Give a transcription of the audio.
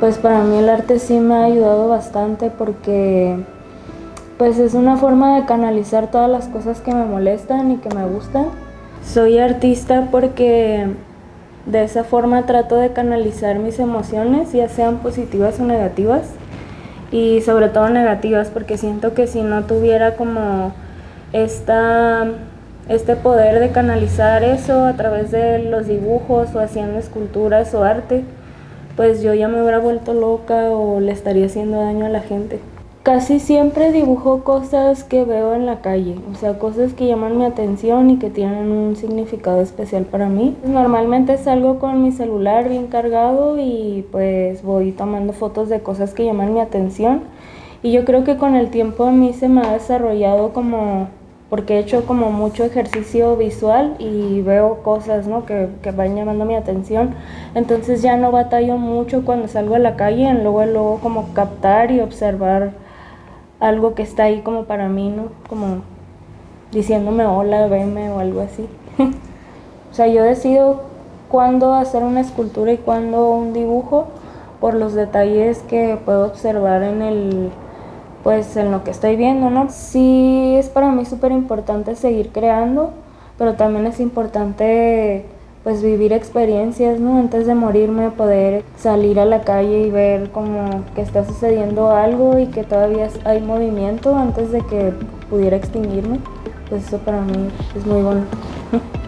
Pues para mí el arte sí me ha ayudado bastante porque pues es una forma de canalizar todas las cosas que me molestan y que me gustan. Soy artista porque de esa forma trato de canalizar mis emociones, ya sean positivas o negativas, y sobre todo negativas porque siento que si no tuviera como esta, este poder de canalizar eso a través de los dibujos o haciendo esculturas o arte, pues yo ya me hubiera vuelto loca o le estaría haciendo daño a la gente. Casi siempre dibujo cosas que veo en la calle, o sea, cosas que llaman mi atención y que tienen un significado especial para mí. Normalmente salgo con mi celular bien cargado y pues voy tomando fotos de cosas que llaman mi atención. Y yo creo que con el tiempo a mí se me ha desarrollado como porque he hecho como mucho ejercicio visual y veo cosas ¿no? que, que, van llamando mi atención. Entonces ya no batallo mucho cuando salgo a la calle en luego, luego como captar y observar algo que está ahí como para mí, ¿no? Como diciéndome hola, veme o algo así. o sea, yo decido cuándo hacer una escultura y cuándo un dibujo por los detalles que puedo observar en el pues en lo que estoy viendo, ¿no? Sí es para mí súper importante seguir creando, pero también es importante pues vivir experiencias, ¿no? Antes de morirme poder salir a la calle y ver como que está sucediendo algo y que todavía hay movimiento antes de que pudiera extinguirme. Pues eso para mí es muy bueno.